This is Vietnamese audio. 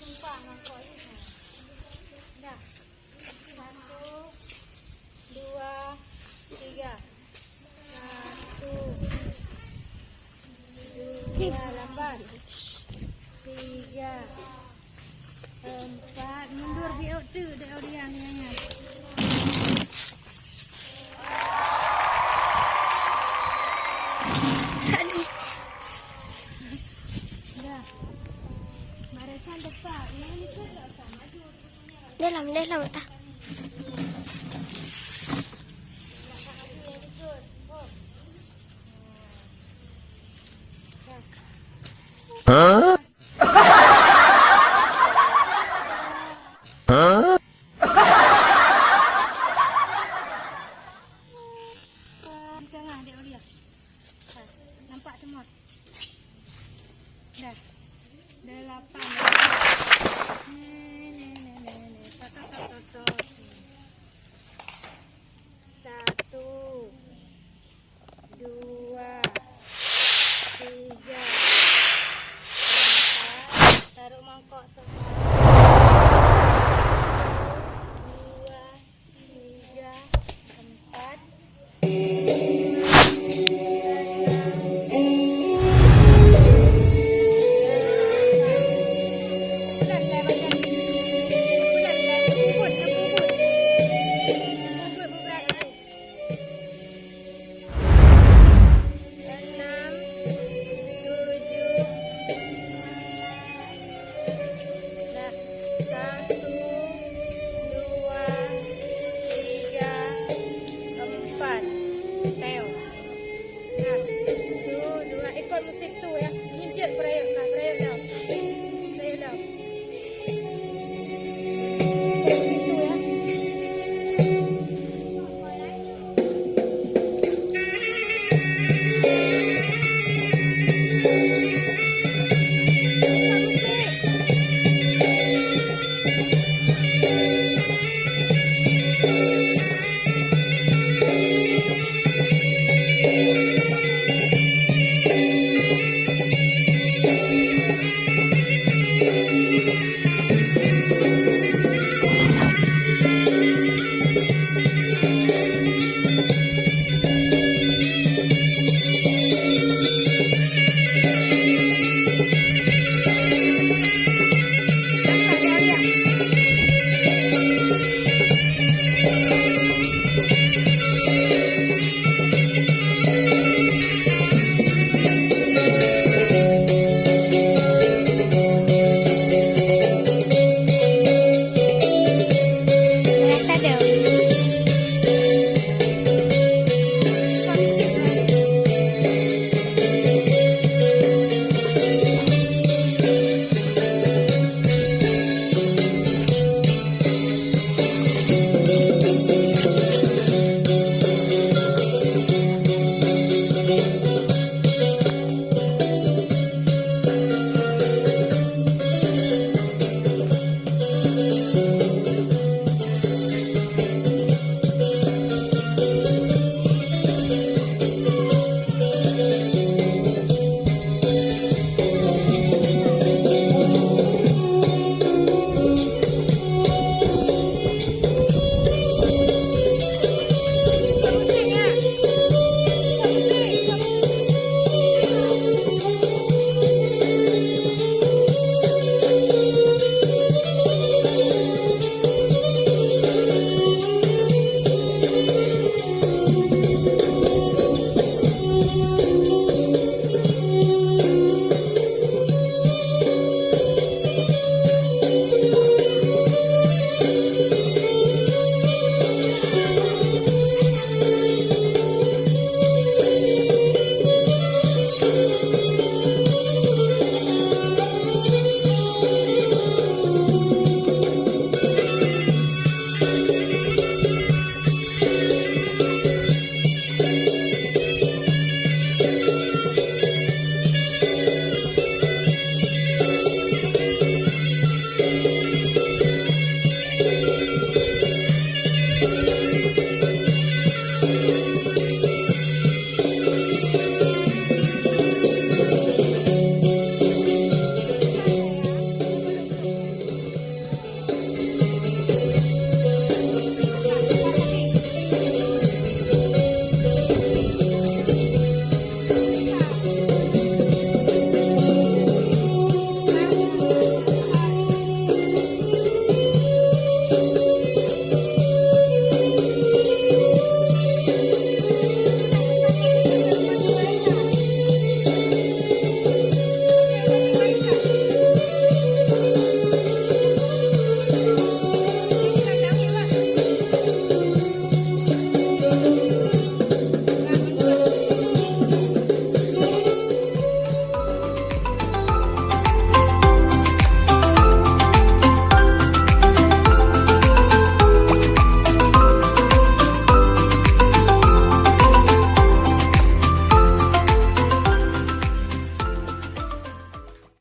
sumpangan kok ini. Nah, satu, dua, tiga. Satu, dua, delapan, Tiga, empat. Mundur biar tu, dia Huh? huh? Nampak semua. Dah. Delapan. Ne ne ne ne ne. Tak tak tak tak. Yeah.